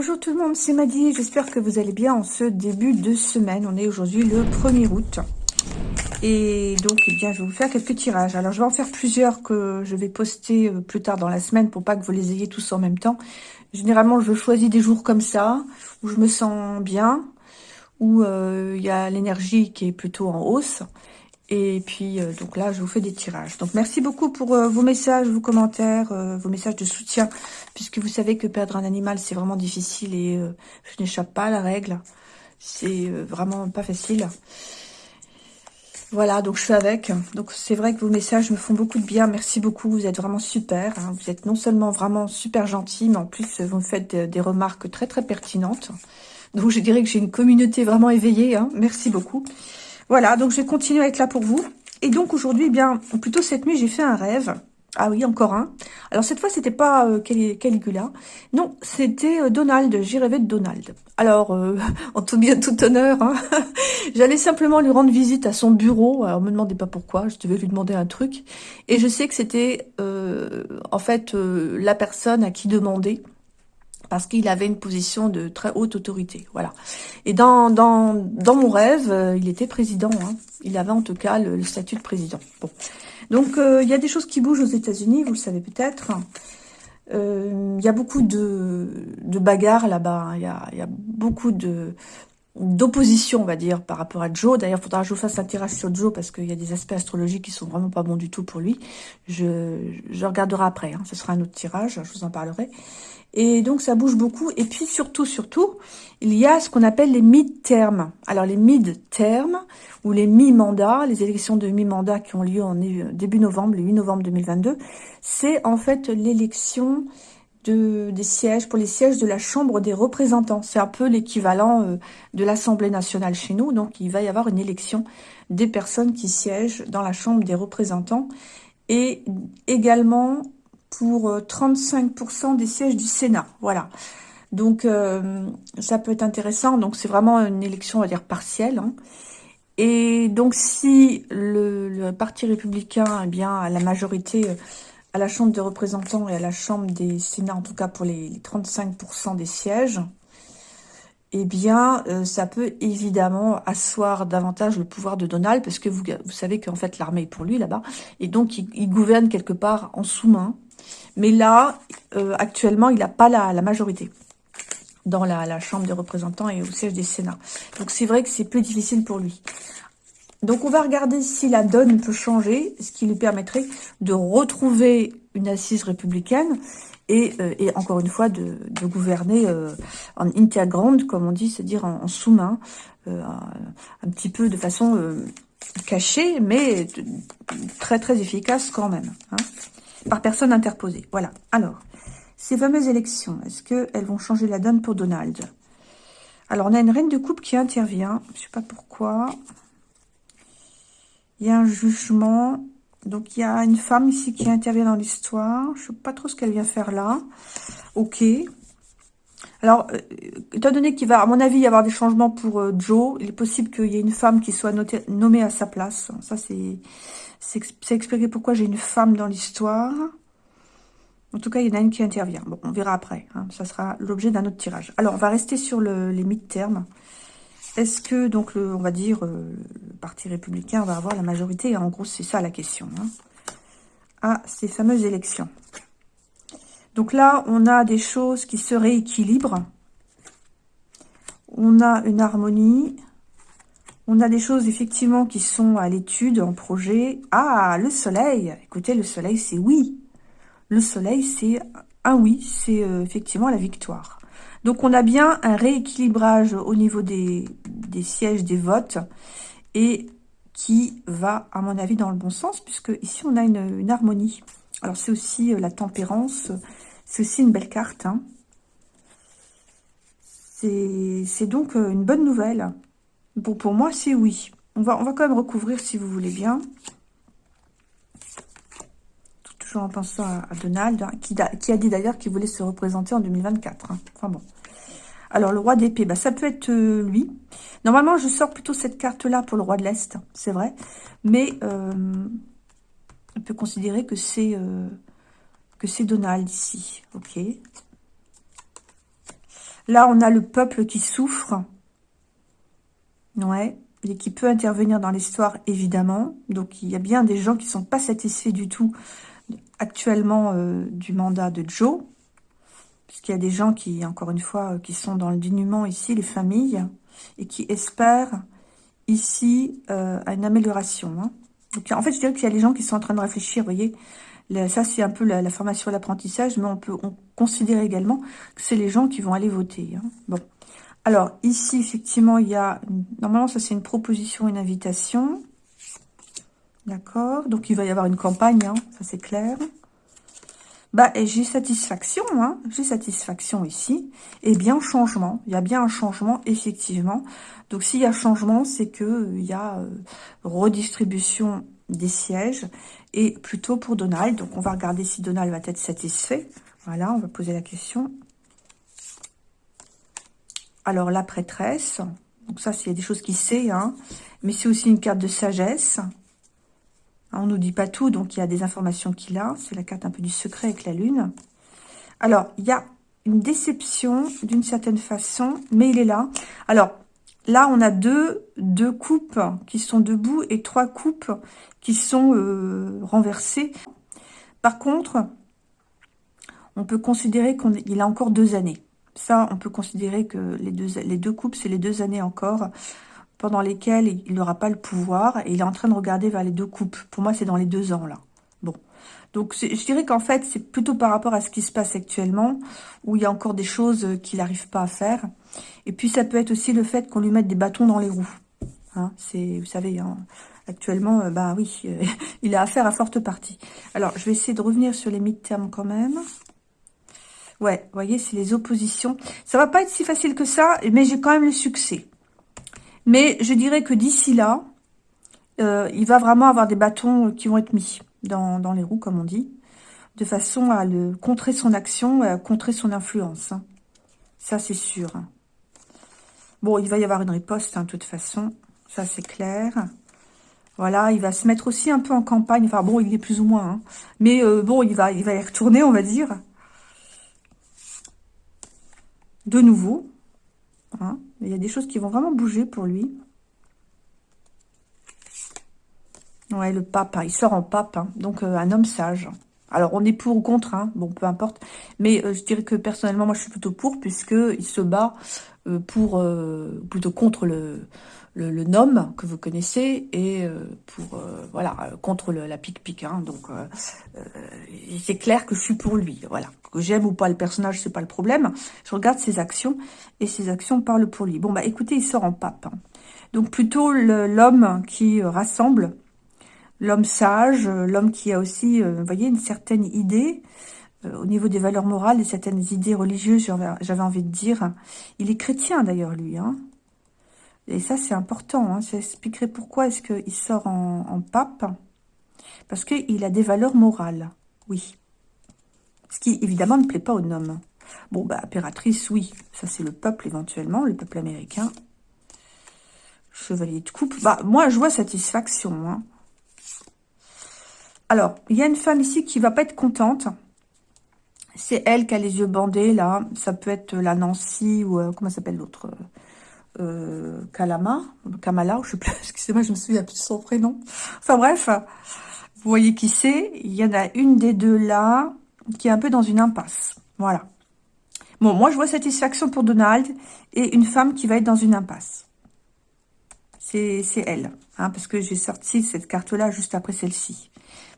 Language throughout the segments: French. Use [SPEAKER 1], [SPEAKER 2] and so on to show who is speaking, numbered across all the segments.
[SPEAKER 1] Bonjour tout le monde, c'est Maddy, j'espère que vous allez bien en ce début de semaine. On est aujourd'hui le 1er août. Et donc, eh bien, je vais vous faire quelques tirages. Alors, je vais en faire plusieurs que je vais poster euh, plus tard dans la semaine pour pas que vous les ayez tous en même temps. Généralement, je choisis des jours comme ça, où je me sens bien, où euh, il y a l'énergie qui est plutôt en hausse. Et puis, euh, donc là, je vous fais des tirages. Donc, merci beaucoup pour euh, vos messages, vos commentaires, euh, vos messages de soutien, puisque vous savez que perdre un animal, c'est vraiment difficile et je n'échappe pas à la règle. C'est vraiment pas facile. Voilà, donc je suis avec. Donc, c'est vrai que vos messages me font beaucoup de bien. Merci beaucoup, vous êtes vraiment super. Hein. Vous êtes non seulement vraiment super gentil, mais en plus, vous me faites des remarques très, très pertinentes. Donc, je dirais que j'ai une communauté vraiment éveillée. Hein. Merci beaucoup. Voilà, donc je vais continuer à être là pour vous. Et donc aujourd'hui, eh bien, plutôt cette nuit, j'ai fait un rêve. Ah oui, encore un. Alors cette fois, c'était pas euh, Caligula. Non, c'était euh, Donald. J'ai rêvé de Donald. Alors, euh, en tout bien, tout honneur, hein, j'allais simplement lui rendre visite à son bureau. Alors, me demandez pas pourquoi, je devais lui demander un truc. Et je sais que c'était, en fait, la personne à qui demander parce qu'il avait une position de très haute autorité. Voilà. Et dans, mon rêve, euh, il était président. Hein. Il avait en tout cas le, statut de président. Donc, euh, il y a des choses qui bougent aux États-Unis, vous le savez peut-être. Euh, il y a beaucoup de, bagarres là-bas. Hein. Il y a beaucoup de d'opposition, on va dire, par rapport à Joe. D'ailleurs, il faudra que je fasse un tirage sur Joe parce qu'il y a des aspects astrologiques qui sont vraiment pas bons du tout pour lui. Je, je regarderai après. Hein. Ce sera un autre tirage, je vous en parlerai. Et donc, ça bouge beaucoup. Et puis, surtout, surtout, il y a ce qu'on appelle les mid-termes. Alors, les mid-termes, ou les mi-mandats, les élections de mi-mandat qui ont lieu en début novembre, le 8 novembre 2022, c'est en fait l'élection de, des sièges, pour les sièges de la Chambre des représentants. C'est un peu l'équivalent euh, de l'Assemblée nationale chez nous. Donc, il va y avoir une élection des personnes qui siègent dans la Chambre des représentants. Et également pour 35% euh, des sièges du Sénat. Voilà. Donc, euh, ça peut être intéressant. Donc, c'est vraiment une élection, on va dire, partielle. Hein. Et donc, si le, Parti républicain eh bien, la majorité à la Chambre des représentants et à la Chambre des Sénats, en tout cas pour les, 35% des sièges, eh bien, ça peut évidemment asseoir davantage le pouvoir de Donald, parce que vous, savez qu'en fait, l'armée est pour lui là-bas, et donc il gouverne quelque part en sous-main, mais là, euh, actuellement, il n'a pas la, majorité dans la, Chambre des représentants et au siège des Sénats. Donc c'est vrai que c'est plus difficile pour lui. Donc on va regarder si la donne peut changer, ce qui lui permettrait de retrouver une assise républicaine et, euh, encore une fois de, gouverner euh, en interground, comme on dit, c'est-à-dire en, sous-main, un, petit peu de façon cachée, mais très très efficace quand même. Hein par personne interposée. Voilà. Alors, ces fameuses élections, est-ce qu'elles vont changer la donne pour Donald? Alors, on a une reine de coupe qui intervient. Je ne sais pas pourquoi. Il y a un jugement. Donc, il y a une femme ici qui intervient dans l'histoire. Je ne sais pas trop ce qu'elle vient faire là. Ok. Alors, euh, étant donné qu'il va, à mon avis, y avoir des changements pour euh, Joe, il est possible qu'il y ait une femme qui soit nommée à sa place. Ça, c'est expliquer pourquoi j'ai une femme dans l'histoire. En tout cas, il y en a une qui intervient. Bon, on verra après. Hein. Ça sera l'objet d'un autre tirage. Alors, on va rester sur le, les mi-termes. Est-ce que, donc, on va dire, euh, le Parti républicain va avoir la majorité? En gros, c'est ça la question. Hein, à ces fameuses élections. Donc là, on a des choses qui se rééquilibrent. On a une harmonie. On a des choses effectivement qui sont à l'étude, en projet. Ah, le soleil Écoutez, le soleil, c'est oui. Le soleil, c'est un oui, c'est euh, effectivement la victoire. Donc, on a bien un rééquilibrage au niveau des, sièges, des votes, et qui va, à mon avis, dans le bon sens, puisque ici, on a une, harmonie. Alors, c'est aussi euh, la tempérance, c'est aussi une belle carte. Hein. C'est donc euh, une bonne nouvelle. Bon, pour moi, c'est oui. On va, on va quand même recouvrir si vous voulez bien. En pensant à, Donald, hein, qui, a dit d'ailleurs qu'il voulait se représenter en 2024. Hein. Enfin bon. Alors, le roi d'épée, bah, ça peut être euh, lui. Normalement, je sors plutôt cette carte-là pour le roi de l'Est, c'est vrai. Mais euh, on peut considérer que c'est euh, que c'est Donald ici. Ok. Là, on a le peuple qui souffre. Ouais. Et qui peut intervenir dans l'histoire, évidemment. Donc, il y a bien des gens qui sont pas satisfaits du tout actuellement euh, du mandat de Joe. Puisqu'il y a des gens qui, encore une fois, qui sont dans le dénuement ici, les familles, et qui espèrent ici euh, une amélioration. Hein. Donc, en fait, je dirais qu'il y a des gens qui sont en train de réfléchir, vous voyez. ça, c'est un peu la, formation et l'apprentissage, mais on peut considérer également que c'est les gens qui vont aller voter. Hein. Bon. Alors, ici, effectivement, il y a... Normalement, ça, c'est une proposition, une invitation. D'accord Donc, il va y avoir une campagne, hein, ça, c'est clair. Bah, et j'ai satisfaction, hein, j'ai satisfaction ici. Et bien changement, il y a bien un changement, effectivement. Donc, s'il y a changement, c'est que il y a euh, redistribution des sièges, et plutôt pour Donald. Donc, on va regarder si Donald va être satisfait. Voilà, on va poser la question. Alors, la prêtresse. Donc, ça, c'est des choses qu'il sait, hein. Mais c'est aussi une carte de sagesse. On nous dit pas tout, donc il y a des informations qu'il a. C'est la carte un peu du secret avec la lune. Alors, il y a une déception d'une certaine façon, mais il est là. Alors, là, on a deux, deux coupes qui sont debout et trois coupes qui sont euh, renversées. Par contre, on peut considérer qu'il a encore deux années. Ça, on peut considérer que les deux coupes, c'est les deux années encore pendant lesquelles il n'aura pas le pouvoir et il est en train de regarder vers les deux coupes. Pour moi, c'est dans les deux ans, là. Bon. Donc, je dirais qu'en fait, c'est plutôt par rapport à ce qui se passe actuellement, où il y a encore des choses qu'il n'arrive pas à faire. Et puis, ça peut être aussi le fait qu'on lui mette des bâtons dans les roues. Hein, c'est, vous savez, hein, actuellement, euh, bah oui, il a affaire à forte partie. Alors, je vais essayer de revenir sur les mid-termes quand même. Ouais, vous voyez, c'est les oppositions. Ça va pas être si facile que ça, mais j'ai quand même le succès. Mais je dirais que d'ici là, euh, il va vraiment avoir des bâtons qui vont être mis dans, les roues, comme on dit, de façon à contrer son action, à contrer son influence. Hein. Ça, c'est sûr. Bon, il va y avoir une riposte, hein, de toute façon. Ça, c'est clair. Voilà, il va se mettre aussi un peu en campagne. Enfin, bon, il est plus ou moins. Hein. Mais euh, bon, il va, il va y retourner, on va dire. De nouveau. Hein. Il y a des choses qui vont vraiment bouger pour lui. Ouais, le pape, hein, il sort en pape, hein. donc euh, un homme sage. Alors, on est pour ou contre, bon, peu importe. Mais euh, je dirais que personnellement, moi, je suis plutôt pour, puisqu'il se bat euh, pour plutôt contre le, le, nom que vous connaissez et pour voilà contre la pique-pique. donc, c'est clair que je suis pour lui. Voilà que j'aime ou pas le personnage, c'est pas le problème. Je regarde ses actions et ses actions parlent pour lui. Bon, bah écoutez, il sort en pape. Hein. Donc plutôt l'homme qui euh, rassemble, l'homme sage, euh, l'homme qui a aussi, euh, vous voyez, une certaine idée au niveau des valeurs morales et certaines idées religieuses, j'avais envie de dire. Il est chrétien d'ailleurs, lui. Hein. Et ça, c'est important. Hein. Ça expliquerait pourquoi est-ce qu'il sort en, pape. Parce qu'il a des valeurs morales, oui. Ce qui, évidemment, ne plaît pas aux noms. Bon, bah, impératrice, oui. Ça, c'est le peuple, éventuellement, le peuple américain. Chevalier de coupe. Bah, moi, je vois satisfaction. Hein. Alors, il y a une femme ici qui va pas être contente. C'est elle qui a les yeux bandés, là. Ça peut être la Nancy ou... Euh, comment s'appelle l'autre? Euh, Kalama Kamala, je sais plus. Excusez-moi, je me souviens plus de son prénom. Enfin, bref. Vous voyez qui c'est Il y en a une des deux là qui est un peu dans une impasse. Voilà. Bon, moi, je vois satisfaction pour Donald et une femme qui va être dans une impasse. C'est elle, hein, parce que j'ai sorti cette carte-là juste après celle-ci.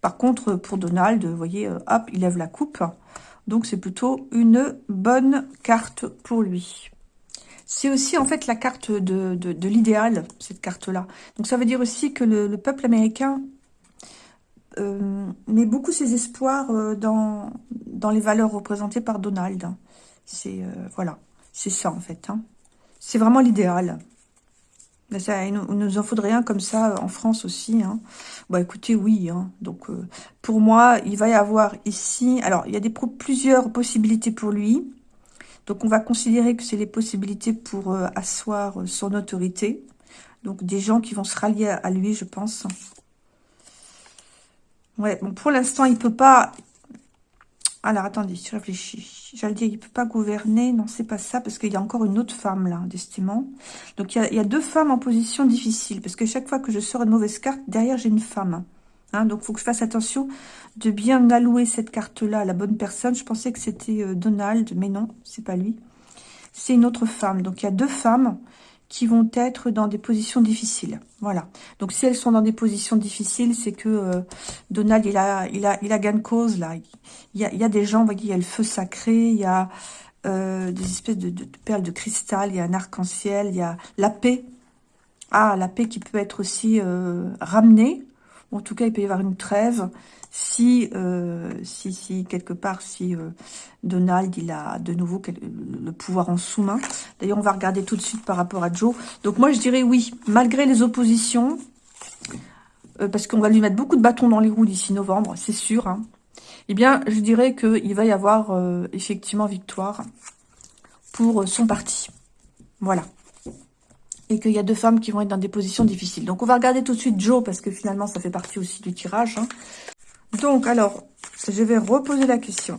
[SPEAKER 1] Par contre, pour Donald, vous voyez, euh, hop, il lève la coupe. Donc, c'est plutôt une bonne carte pour lui. C'est aussi, en fait, la carte de, de, l'idéal, cette carte-là. Donc, ça veut dire aussi que le peuple américain euh, met beaucoup ses espoirs euh, dans, dans les valeurs représentées par Donald. C'est euh, voilà, c'est ça en fait. Hein. C'est vraiment l'idéal. il nous en faudrait un comme ça en France aussi. Hein. Bah écoutez, oui. Hein. Donc pour moi, il va y avoir ici... Alors, il y a des plusieurs possibilités pour lui. Donc on va considérer que c'est les possibilités pour asseoir son autorité. Donc des gens qui vont se rallier à lui, je pense. Ouais, bon, pour l'instant, il peut pas... Alors, attendez, je réfléchis. J'allais dire, il peut pas gouverner. Non, c'est pas ça, parce qu'il y a encore une autre femme, là, d'estimant. Donc, il y, a, deux femmes en position difficile, parce que chaque fois que je sors une mauvaise carte, derrière, j'ai une femme. Hein, donc, il faut que je fasse attention de bien allouer cette carte-là à la bonne personne. Je pensais que c'était euh, Donald, mais non, c'est pas lui. C'est une autre femme. Donc, il y a deux femmes qui vont être dans des positions difficiles. Voilà. Donc, si elles sont dans des positions difficiles, c'est que euh, Donald, il a, il a, il a gain de cause, là. Il y a, il y a des gens, vous voyez, il y a le feu sacré, il y a euh, des espèces de, de, perles de cristal, il y a un arc-en-ciel, il y a la paix. Ah, la paix qui peut être aussi euh, ramenée. En tout cas, il peut y avoir une trêve si, euh, si, quelque part, si euh, Donald, il a de nouveau le pouvoir en sous-main. D'ailleurs, on va regarder tout de suite par rapport à Joe. Donc moi, je dirais oui, malgré les oppositions, euh, parce qu'on va lui mettre beaucoup de bâtons dans les roues d'ici novembre, c'est sûr. Hein, eh bien, je dirais qu'il va y avoir effectivement victoire pour son parti. Voilà et qu'il y a deux femmes qui vont être dans des positions difficiles. Donc, on va regarder tout de suite Joe, parce que finalement, ça fait partie aussi du tirage. Hein. Donc, alors, je vais reposer la question,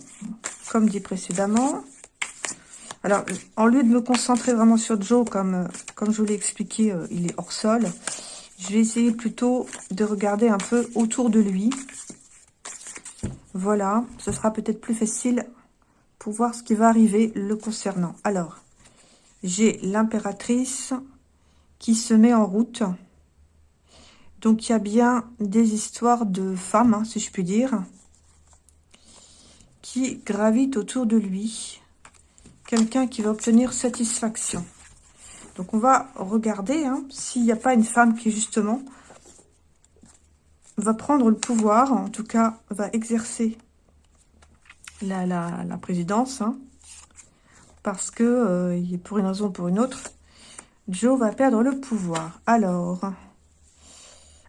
[SPEAKER 1] comme dit précédemment. Alors, en lieu de me concentrer vraiment sur Joe, comme, euh, comme je vous l'ai expliqué, euh, il est hors sol, je vais essayer plutôt de regarder un peu autour de lui. Voilà, ce sera peut-être plus facile pour voir ce qui va arriver le concernant. Alors, j'ai l'impératrice qui se met en route. Donc il y a bien des histoires de femmes, hein, si je puis dire, qui gravitent autour de lui. Quelqu'un qui va obtenir satisfaction. Donc on va regarder hein, s'il n'y a pas une femme qui justement va prendre le pouvoir, en tout cas va exercer la, présidence, hein, parce que, euh, pour une raison ou pour une autre, Joe va perdre le pouvoir. Alors,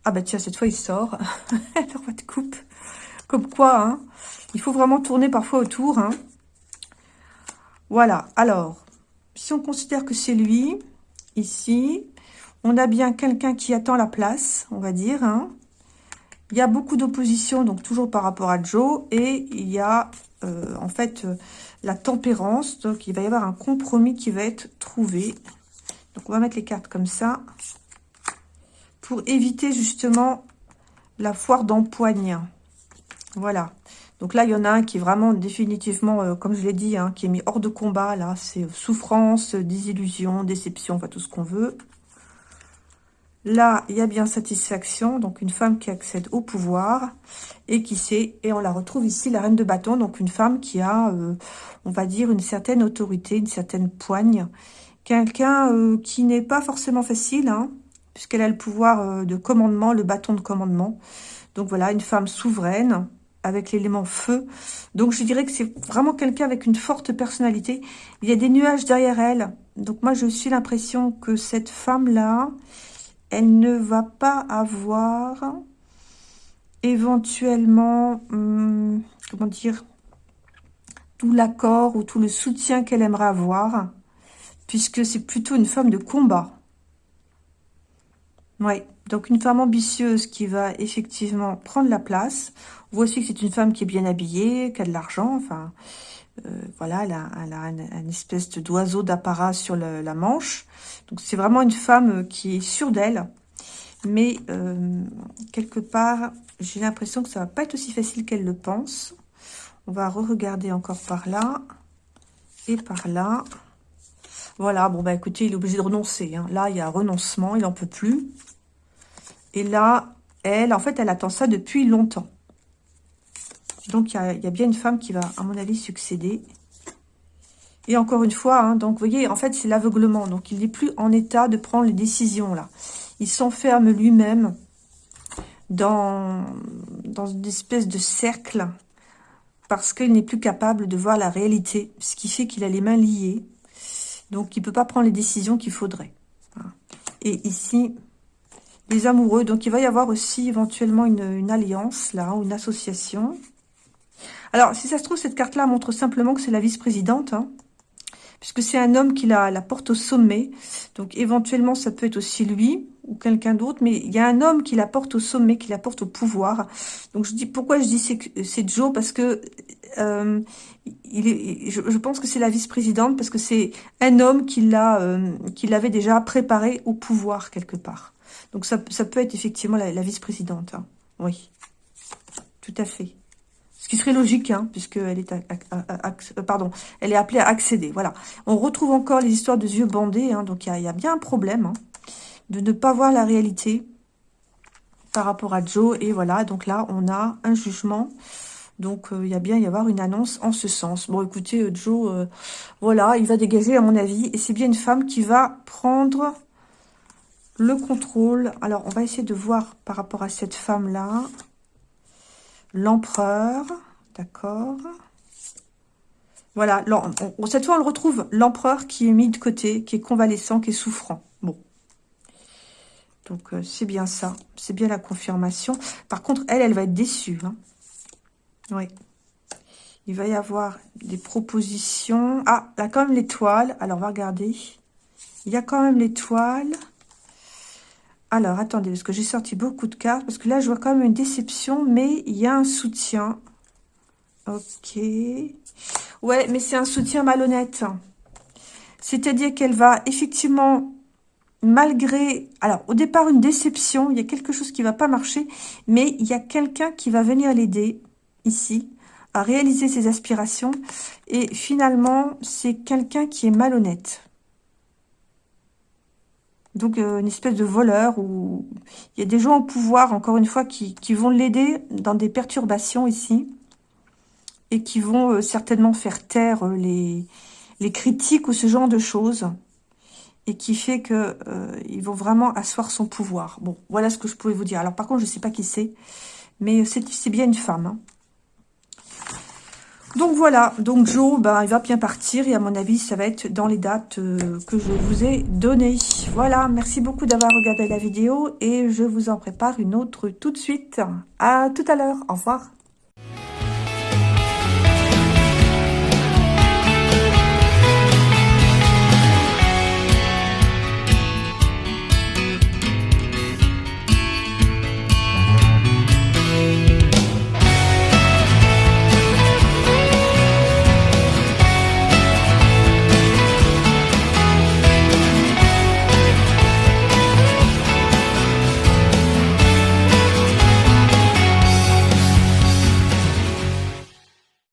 [SPEAKER 1] ah bah tiens, cette fois, il sort. le roi de coupe. Comme quoi, hein, il faut vraiment tourner parfois autour. Hein? Voilà, alors, si on considère que c'est lui, ici, on a bien quelqu'un qui attend la place, on va dire. Hein? Il y a beaucoup d'opposition, donc toujours par rapport à Joe. Et il y a, euh, en fait, euh, la tempérance. Donc, il va y avoir un compromis qui va être trouvé. Donc, on va mettre les cartes comme ça pour éviter justement la foire d'empoigne. Voilà. Donc là, il y en a un qui est vraiment définitivement, euh, comme je l'ai dit, hein, qui est mis hors de combat. Là, c'est euh, souffrance, désillusion, déception, enfin tout ce qu'on veut. Là, il y a bien satisfaction, donc une femme qui accède au pouvoir et qui sait, et on la retrouve ici, la reine de bâton, donc une femme qui a, euh, on va dire, une certaine autorité, une certaine poigne. Quelqu'un qui n'est pas forcément facile, hein, puisqu'elle a le pouvoir euh, de commandement, le bâton de commandement. Donc voilà, une femme souveraine, avec l'élément feu. Donc je dirais que c'est vraiment quelqu'un avec une forte personnalité. Il y a des nuages derrière elle. Donc moi, je suis l'impression que cette femme-là, elle ne va pas avoir éventuellement, hum, comment dire, tout l'accord ou tout le soutien qu'elle aimerait avoir, puisque c'est plutôt une femme de combat. Oui, donc une femme ambitieuse qui va effectivement prendre la place. On voit aussi que c'est une femme qui est bien habillée, qui a de l'argent, enfin, euh, voilà, elle a, elle a une, espèce d'oiseau d'apparat sur la manche. Donc c'est vraiment une femme qui est sûre d'elle. Mais euh, quelque part, j'ai l'impression que ça va pas être aussi facile qu'elle le pense. On va re-regarder encore par là et par là. Voilà, bon bah écoutez, il est obligé de renoncer. Hein. Là, il y a renoncement, il n'en peut plus. Et là, elle, en fait, elle attend ça depuis longtemps. Donc, il y, a, bien une femme qui va, à mon avis, succéder. Et encore une fois, hein, donc, vous voyez, en fait, c'est l'aveuglement. Donc, il n'est plus en état de prendre les décisions, là. Il s'enferme lui-même dans une espèce de cercle parce qu'il n'est plus capable de voir la réalité, ce qui fait qu'il a les mains liées. Donc, il ne peut pas prendre les décisions qu'il faudrait. Et ici, les amoureux. Donc, il va y avoir aussi éventuellement une, alliance, là, ou une association. Alors, si ça se trouve, cette carte-là montre simplement que c'est la vice-présidente, hein, puisque c'est un homme qui la, la porte au sommet. Donc, éventuellement, ça peut être aussi lui ou quelqu'un d'autre, mais il y a un homme qui la porte au sommet, qui la porte au pouvoir. Donc, je dis pourquoi je dis c'est Joe? Parce que euh, il est, je, pense que c'est la vice-présidente parce que c'est un homme qui l'a, euh, qui l'avait déjà préparé au pouvoir quelque part. Donc ça, peut être effectivement la, vice-présidente. Hein. Oui, tout à fait. Ce qui serait logique, hein, puisqu'elle est, euh, pardon, elle est appelée à accéder. Voilà. On retrouve encore les histoires de yeux bandés. Hein, donc il y, a, bien un problème hein, de ne pas voir la réalité par rapport à Joe. Et voilà, donc là, on a un jugement. Donc, euh, il y a bien y avoir une annonce en ce sens. Bon, écoutez, euh, Joe, euh, voilà, il va dégager, à mon avis. Et c'est bien une femme qui va prendre le contrôle. Alors, on va essayer de voir par rapport à cette femme-là. L'empereur, d'accord Voilà, cette fois, on le retrouve, l'empereur qui est mis de côté, qui est convalescent, qui est souffrant. Bon. Donc, c'est bien ça. C'est bien la confirmation. Par contre, elle, elle va être déçue. Hein. Oui. Il va y avoir des propositions. Ah, là, quand même l'étoile. Alors, on va regarder. Il y a quand même l'étoile. Alors, attendez, parce que j'ai sorti beaucoup de cartes. Parce que là, je vois quand même une déception, mais il y a un soutien. Ok. Ouais, mais c'est un soutien malhonnête. C'est-à-dire qu'elle va effectivement, malgré... Alors, au départ, une déception, il y a quelque chose qui va pas marcher, mais il y a quelqu'un qui va venir l'aider ici, à réaliser ses aspirations. Et finalement, c'est quelqu'un qui est malhonnête. Donc, euh, une espèce de voleur où il y a des gens au pouvoir, encore une fois, qui, vont l'aider dans des perturbations ici. Et qui vont euh, certainement faire taire euh, les, critiques ou ce genre de choses. Et qui fait que ils vont vraiment asseoir son pouvoir. Bon, voilà ce que je pouvais vous dire. Alors, par contre, je ne sais pas qui c'est. Mais c'est bien une femme. Hein. Donc voilà, donc Joe, ben, il va bien partir et à mon avis, ça va être dans les dates euh, que je vous ai données. Voilà, merci beaucoup d'avoir regardé la vidéo et je vous en prépare une autre tout de suite. À tout à l'heure, au revoir.